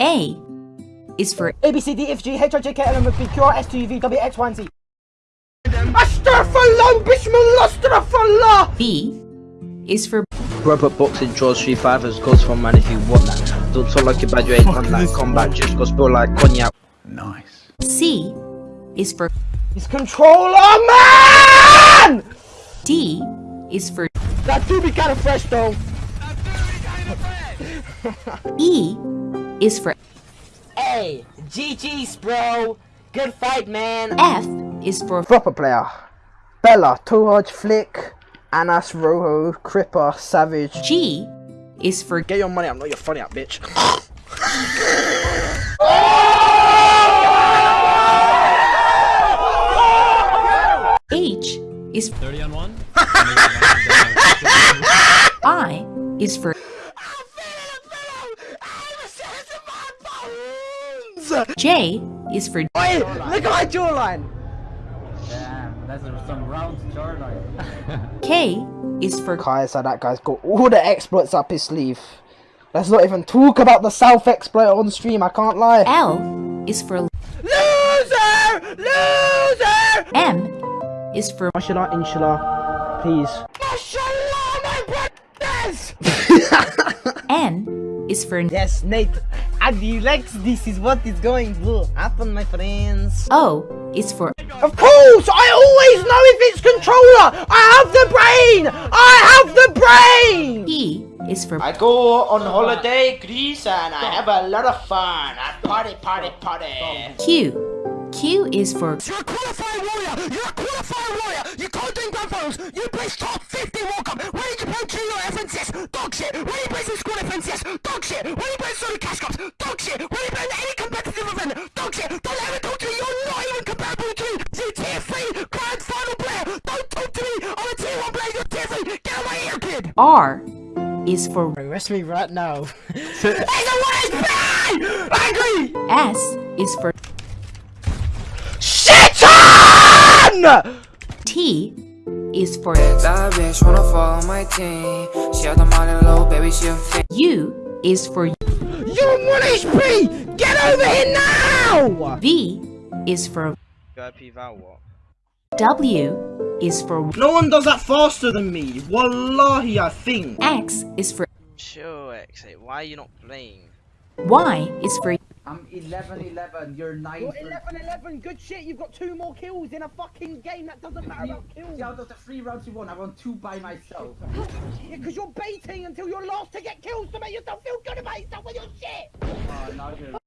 A is for A, B, C, D, F, G, H, I, J, K, L, M, N, P, Q, R, S, T, U, V, W, X, Y, and Z. Astaghfirullah, Bismillah, B is for Robot boxing draws three fivers goes for man if you want that. Don't talk like you're bad, you ain't on that combat, just go spill like cognac. Nice. C is for It's controller, man! D is for That do be kind of fresh, though. That do be kinda fresh! E is for Hey, GG's, bro. Good fight, man. F is for Proper player. Bella, Tohaj, Flick, Anas, Rojo, Cripper, Savage. G is for Get your money, I'm not your funny up, bitch. H is 30 on one. I is for J is for Wait, look at my jawline. Damn, that's some round jawline. K is for Kaiser, that guy's got all the exploits up his sleeve. Let's not even talk about the South exploit on stream, I can't lie. L is for Loser! Loser! M is for Mashallah, inshallah, please. Mashallah, my brothers! N is for yes, Nate. Adi Lex, this is what is going to happen, my friends. O is for Of course! I always know if it's controller! I have the brain! I have the brain! P is for I go on holiday Greece and I have a lot of fun. I party, party, party. Q. Q is for You're a qualified warrior! You're a qualified warrior! You can't do grand! You placed top R is for Arrest me right now. it's a waste Angry! S is for Shit on! T is for That bitch wanna follow my team. She had the money low, baby, she a fit. U is for You're 1 HP! Get over here now! V is for VIP Val? W is for No one does that faster than me. Wallahi, I think. X is for Sure, X, why are you not playing? Y is for I'm 11 11, you're 9 You're 11 11, good shit. You've got two more kills in a fucking game. That doesn't matter about kills. out of the three rounds you won, I won two by myself. Yeah, because you're baiting until you're last to get kills to make yourself feel good about yourself with you're shit. Oh, now you're